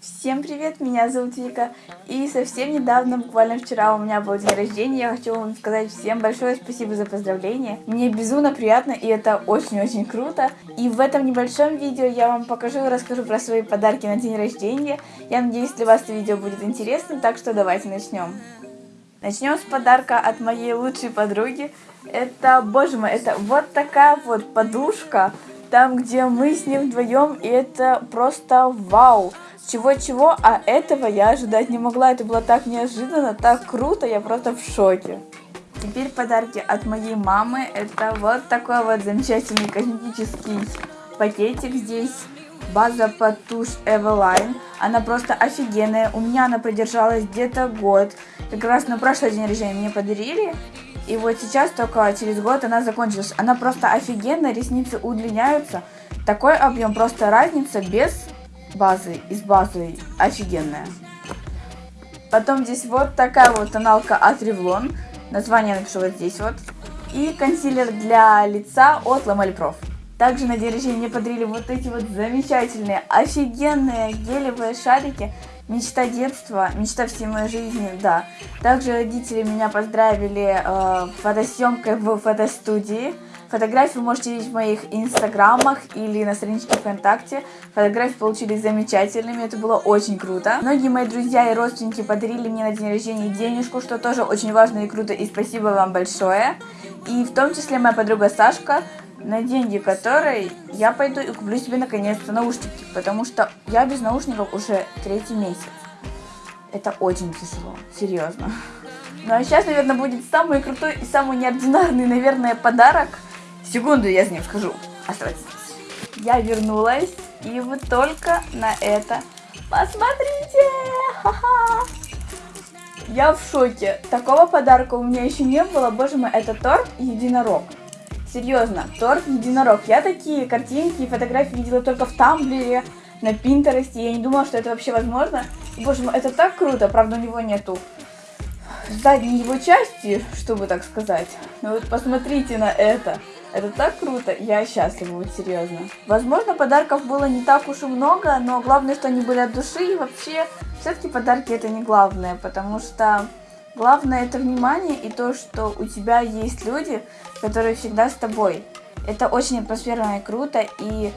Всем привет, меня зовут Вика, и совсем недавно, буквально вчера у меня был день рождения, я хочу вам сказать всем большое спасибо за поздравления. Мне безумно приятно, и это очень-очень круто. И в этом небольшом видео я вам покажу и расскажу про свои подарки на день рождения. Я надеюсь, для вас это видео будет интересным, так что давайте начнем. Начнем с подарка от моей лучшей подруги. Это, боже мой, это вот такая вот подушка, там, где мы с ним вдвоем, и это просто вау. Чего-чего, а этого я ожидать не могла. Это было так неожиданно, так круто, я просто в шоке. Теперь подарки от моей мамы. Это вот такой вот замечательный косметический пакетик здесь. База под тушь Eveline. Она просто офигенная. У меня она продержалась где-то год. Как раз на прошлый день рождения мне подарили. И вот сейчас только через год она закончилась. Она просто офигенная, ресницы удлиняются. Такой объем, просто разница без базы, из базы офигенная. Потом здесь вот такая вот тоналка от Revlon. Название напишу вот здесь вот. И консилер для лица от Ламель Проф. Также на день рождения мне подарили вот эти вот замечательные, офигенные гелевые шарики. Мечта детства, мечта всей моей жизни, да. Также родители меня поздравили э, фотосъемкой в фотостудии. Фотографии можете видеть в моих инстаграмах или на страничке ВКонтакте. Фотографии получились замечательными, это было очень круто. Многие мои друзья и родственники подарили мне на день рождения денежку, что тоже очень важно и круто, и спасибо вам большое. И в том числе моя подруга Сашка, на деньги которой я пойду и куплю себе наконец-то наушники, потому что я без наушников уже третий месяц. Это очень тяжело, серьезно. Ну а сейчас, наверное, будет самый крутой и самый неординарный, наверное, подарок – Секунду, я с ним скажу. Оставайтесь. Я вернулась, и вы только на это посмотрите! Ха-ха! Я в шоке. Такого подарка у меня еще не было. Боже мой, это торт единорог. Серьезно, торт единорог. Я такие картинки и фотографии видела только в Тамблере, на Пинтересте. Я не думала, что это вообще возможно. Боже мой, это так круто. Правда, у него нету задней его части, чтобы так сказать. Но вот посмотрите на это. Это так круто, я счастлива, вот серьезно. Возможно, подарков было не так уж и много, но главное, что они были от души, и вообще, все-таки подарки это не главное, потому что главное это внимание и то, что у тебя есть люди, которые всегда с тобой. Это очень атмосферно и круто, и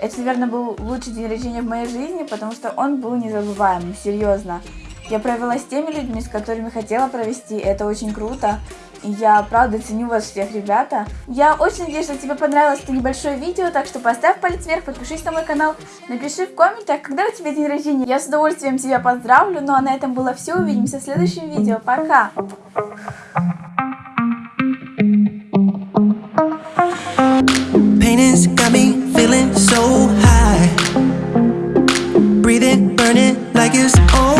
это, наверное, был лучший день рождения в моей жизни, потому что он был незабываемым, серьезно. Я провела с теми людьми, с которыми хотела провести, это очень круто. Я правда ценю вас всех, ребята. Я очень надеюсь, что тебе понравилось это небольшое видео, так что поставь палец вверх, подпишись на мой канал, напиши в комментах, когда у тебя день рождения. Я с удовольствием тебя поздравлю, ну а на этом было все, увидимся в следующем видео, пока! Breathing, burning like it's on